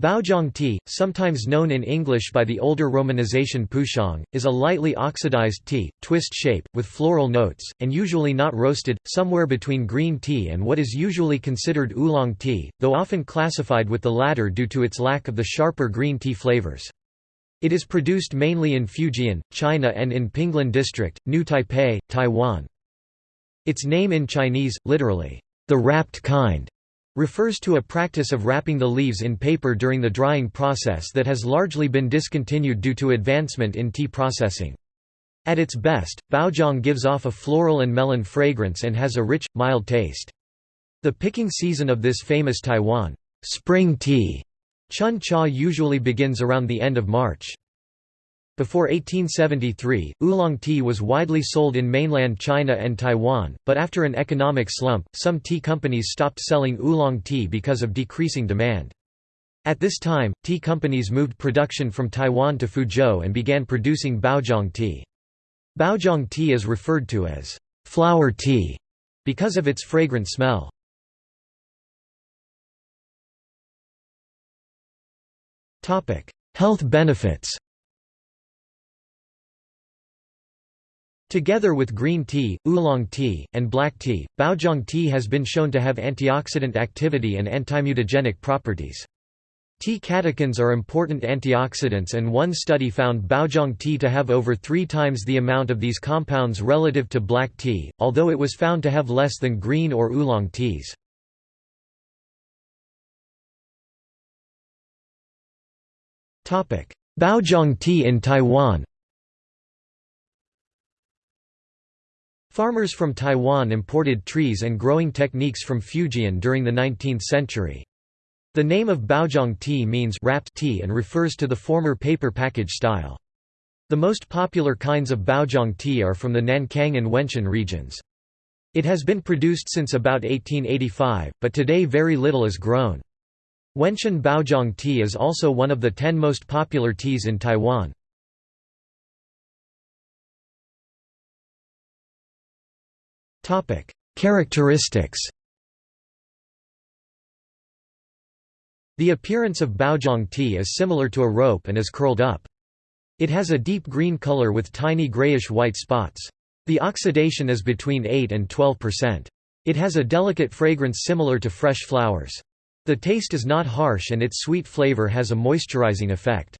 Baozhong tea, sometimes known in English by the older romanization Pouchong, is a lightly oxidized tea, twist shape, with floral notes, and usually not roasted, somewhere between green tea and what is usually considered oolong tea, though often classified with the latter due to its lack of the sharper green tea flavors. It is produced mainly in Fujian, China and in Pinglin District, New Taipei, Taiwan. Its name in Chinese, literally, the wrapped kind, refers to a practice of wrapping the leaves in paper during the drying process that has largely been discontinued due to advancement in tea processing. At its best, baozhong gives off a floral and melon fragrance and has a rich, mild taste. The picking season of this famous Taiwan spring tea chun cha usually begins around the end of March. Before 1873, oolong tea was widely sold in mainland China and Taiwan, but after an economic slump, some tea companies stopped selling oolong tea because of decreasing demand. At this time, tea companies moved production from Taiwan to Fuzhou and began producing baozhong tea. Baozhong tea is referred to as flower tea because of its fragrant smell. Health benefits Together with green tea, oolong tea, and black tea, baozhong tea has been shown to have antioxidant activity and antimutagenic properties. Tea catechins are important antioxidants and one study found baozhong tea to have over three times the amount of these compounds relative to black tea, although it was found to have less than green or oolong teas. Baozhong tea in Taiwan Farmers from Taiwan imported trees and growing techniques from Fujian during the 19th century. The name of Baozhong tea means wrapped tea and refers to the former paper package style. The most popular kinds of Baozhong tea are from the Nankang and Wenshan regions. It has been produced since about 1885, but today very little is grown. Wenshan Baozhong tea is also one of the ten most popular teas in Taiwan. Characteristics The appearance of baozhong tea is similar to a rope and is curled up. It has a deep green color with tiny grayish-white spots. The oxidation is between 8 and 12%. It has a delicate fragrance similar to fresh flowers. The taste is not harsh and its sweet flavor has a moisturizing effect.